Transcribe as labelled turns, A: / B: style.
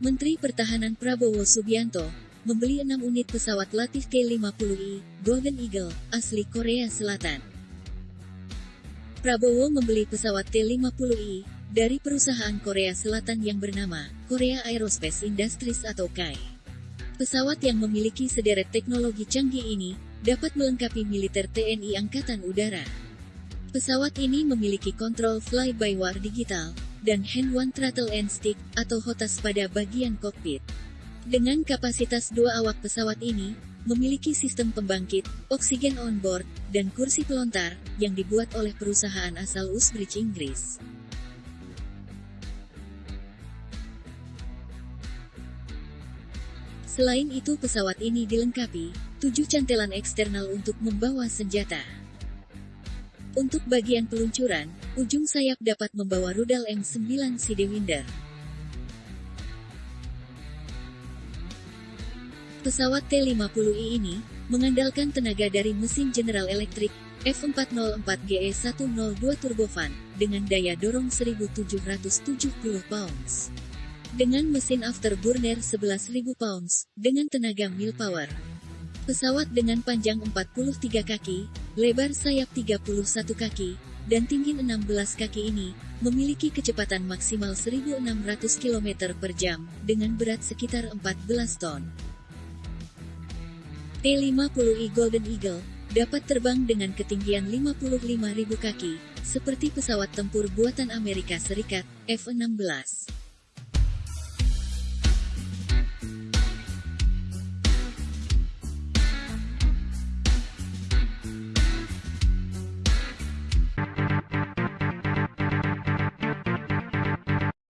A: Menteri Pertahanan Prabowo Subianto membeli 6 unit pesawat latih T-50I Golden Eagle asli Korea Selatan. Prabowo membeli pesawat T-50I dari perusahaan Korea Selatan yang bernama Korea Aerospace Industries atau KAI. Pesawat yang memiliki sederet teknologi canggih ini dapat melengkapi militer TNI Angkatan Udara. Pesawat ini memiliki kontrol fly-by-wire digital dan hand one throttle and stick atau HOTAS pada bagian kokpit. Dengan kapasitas dua awak pesawat ini, memiliki sistem pembangkit, oksigen on board, dan kursi pelontar, yang dibuat oleh perusahaan asal Usbridge Inggris. Selain itu pesawat ini dilengkapi, tujuh cantelan eksternal untuk membawa senjata. Untuk bagian peluncuran, ujung sayap dapat membawa rudal M9 Sidewinder. Pesawat T-50I ini, mengandalkan tenaga dari mesin General Electric, F404GE102 turbofan, dengan daya dorong 1770 pounds dengan mesin afterburner 11.000 pounds, dengan tenaga mil power. Pesawat dengan panjang 43 kaki, lebar sayap 31 kaki, dan tinggi 16 kaki ini, memiliki kecepatan maksimal 1.600 km per jam, dengan berat sekitar 14 ton. T-50I Golden Eagle, dapat terbang dengan ketinggian 55.000 kaki, seperti pesawat tempur buatan Amerika Serikat, F-16.